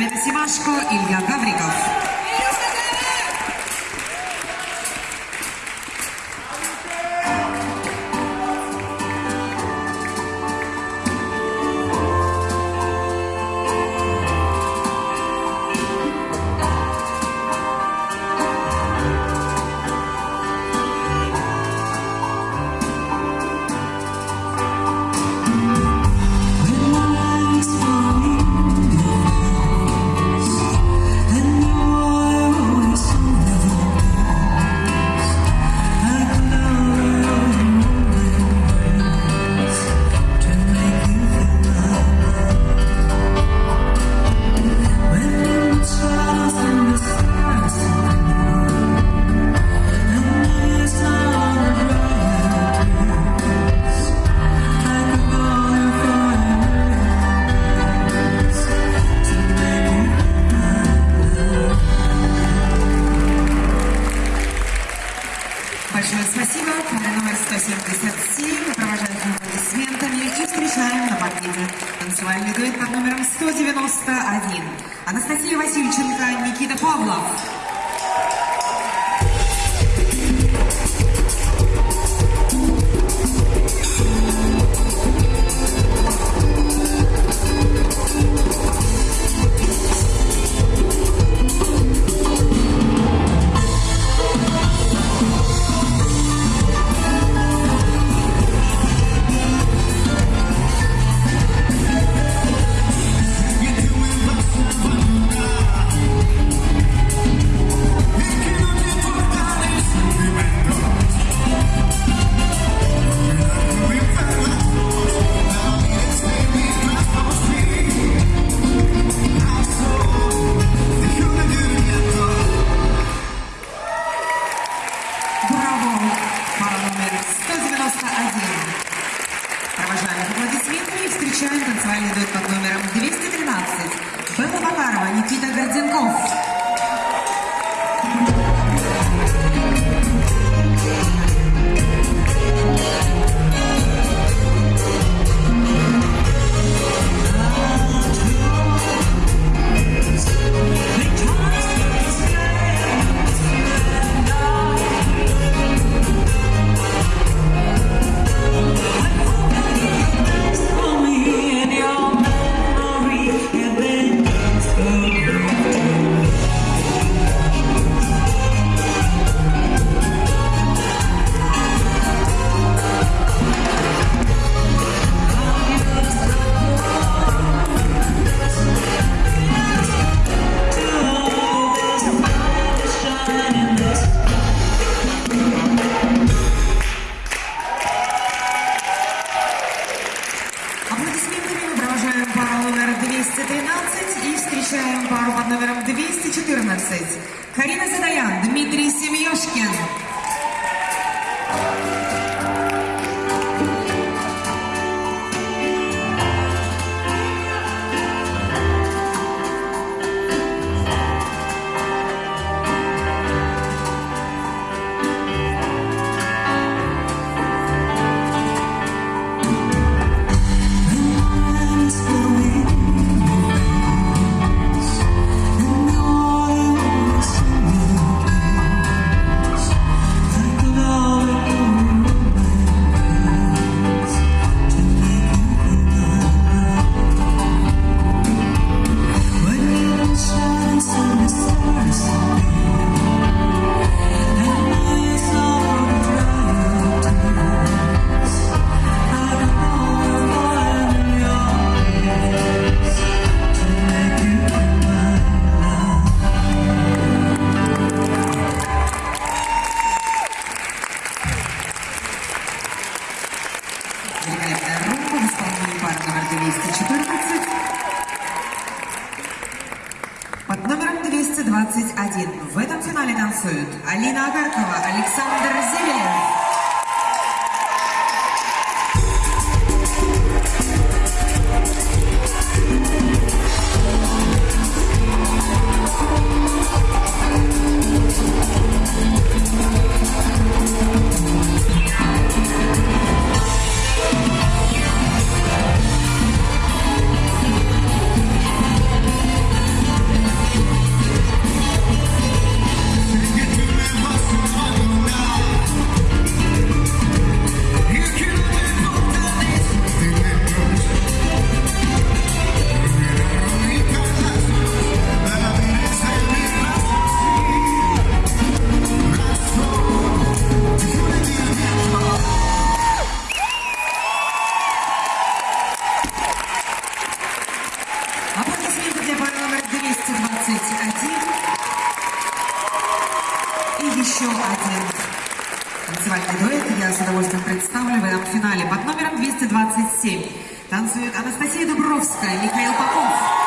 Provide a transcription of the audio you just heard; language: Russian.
Clemente Simasco, Ilya Gavrikov. Большое спасибо. Номер 177. Мы провожаем аплодисментами и встречаем на паркете танцевальный дуэт под номером 191. Анастасия Васильченко, Никита Павлов. Алина Агаркова, Александр Зевелев. Танцевальный дуэт. Я с удовольствием представлю в этом финале. Под номером 227 танцует Анастасия Дубровская, Михаил Попов.